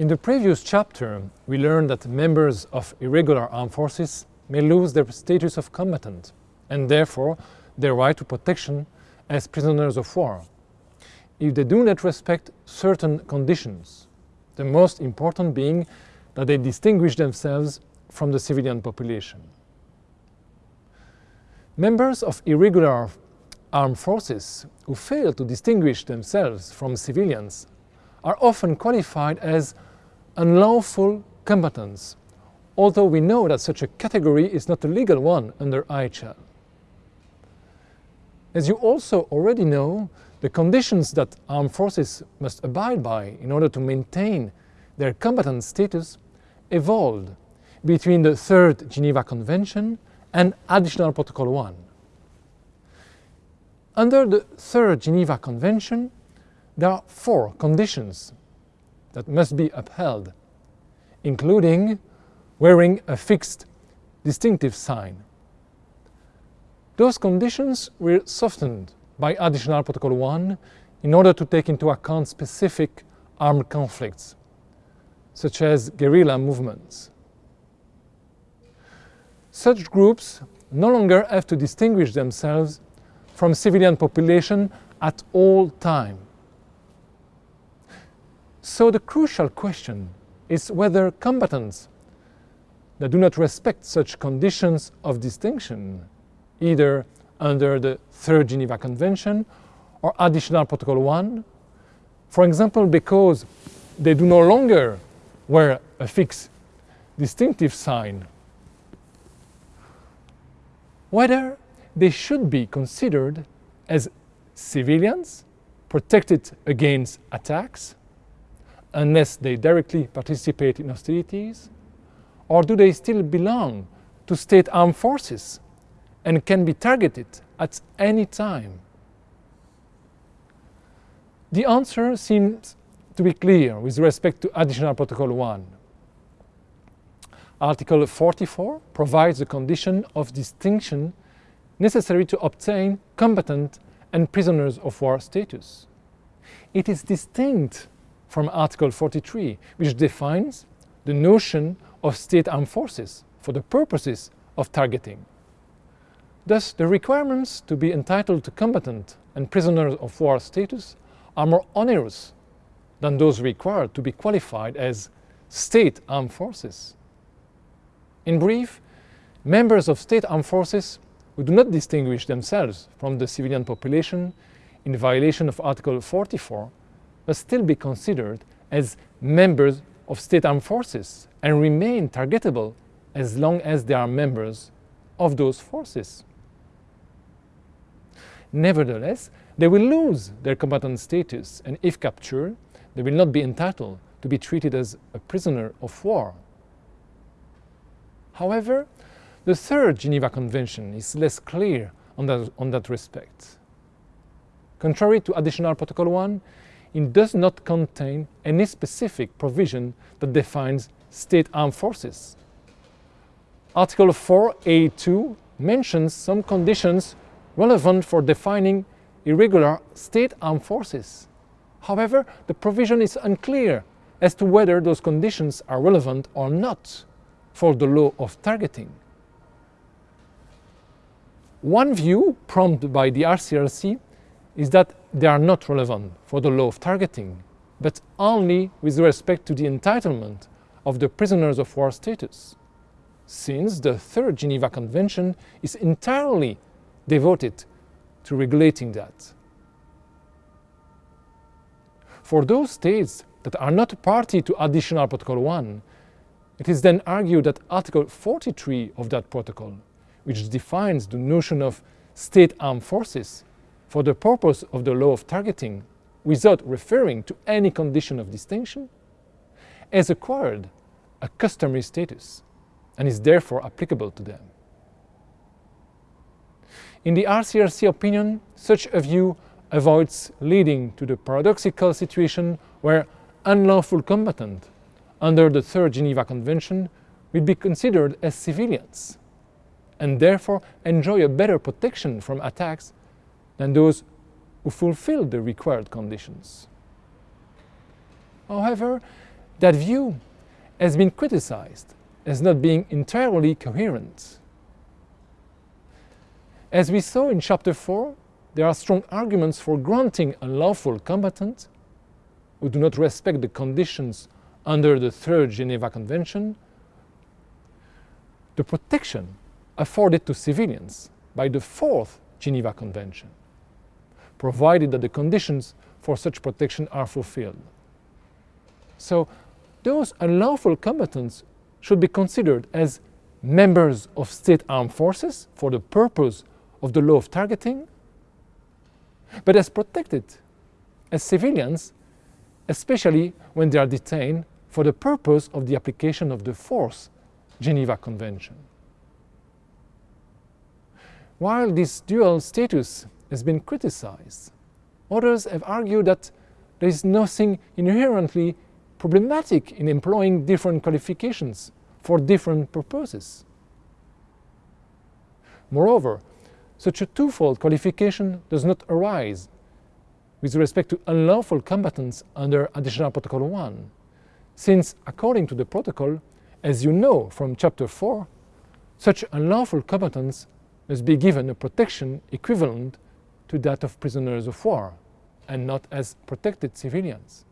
In the previous chapter, we learned that members of irregular armed forces may lose their status of combatant and therefore their right to protection as prisoners of war if they do not respect certain conditions, the most important being that they distinguish themselves from the civilian population. Members of irregular armed forces who fail to distinguish themselves from civilians are often qualified as unlawful combatants, although we know that such a category is not a legal one under IHL. As you also already know, the conditions that armed forces must abide by in order to maintain their combatant status evolved between the Third Geneva Convention and Additional Protocol 1. Under the Third Geneva Convention, there are four conditions that must be upheld, including wearing a fixed distinctive sign. Those conditions were softened by Additional Protocol 1 in order to take into account specific armed conflicts, such as guerrilla movements. Such groups no longer have to distinguish themselves from civilian population at all time. So the crucial question is whether combatants that do not respect such conditions of distinction, either under the Third Geneva Convention or Additional Protocol 1, for example because they do no longer wear a fixed distinctive sign, whether they should be considered as civilians protected against attacks unless they directly participate in hostilities, or do they still belong to state armed forces and can be targeted at any time? The answer seems to be clear with respect to Additional Protocol 1. Article 44 provides the condition of distinction necessary to obtain combatant and prisoners of war status. It is distinct from Article 43, which defines the notion of state armed forces for the purposes of targeting. Thus, the requirements to be entitled to combatant and prisoner of war status are more onerous than those required to be qualified as state armed forces. In brief, members of state armed forces who do not distinguish themselves from the civilian population in violation of Article 44 must still be considered as members of state armed forces and remain targetable as long as they are members of those forces. Nevertheless, they will lose their combatant status and if captured, they will not be entitled to be treated as a prisoner of war. However, the Third Geneva Convention is less clear on that, on that respect. Contrary to Additional Protocol 1, it does not contain any specific provision that defines state armed forces. Article 4A2 mentions some conditions relevant for defining irregular state armed forces. However, the provision is unclear as to whether those conditions are relevant or not for the law of targeting. One view prompted by the ICRC is that they are not relevant for the law of targeting, but only with respect to the entitlement of the prisoners of war status, since the Third Geneva Convention is entirely devoted to regulating that. For those states that are not party to Additional Protocol 1, it is then argued that Article 43 of that protocol, which defines the notion of state armed forces for the purpose of the law of targeting without referring to any condition of distinction, has acquired a customary status and is therefore applicable to them. In the ICRC opinion, such a view avoids leading to the paradoxical situation where unlawful combatant under the Third Geneva Convention will be considered as civilians and therefore enjoy a better protection from attacks than those who fulfill the required conditions. However, That view has been criticized as not being entirely coherent. As we saw in Chapter 4, there are strong arguments for granting a lawful combatant who do not respect the conditions under the Third Geneva Convention the protection afforded to civilians by the Fourth Geneva Convention, provided that the conditions for such protection are fulfilled. So those unlawful combatants should be considered as members of state armed forces for the purpose of the law of targeting, but as protected as civilians, especially when they are detained for the purpose of the application of the Fourth Geneva Convention. While this dual status has been criticized, others have argued that there is nothing inherently problematic in employing different qualifications for different purposes. Moreover, such a twofold qualification does not arise with respect to unlawful combatants under Additional Protocol 1, since according to the protocol, as you know from Chapter 4, such unlawful combatants must be given a protection equivalent to that of prisoners of war and not as protected civilians.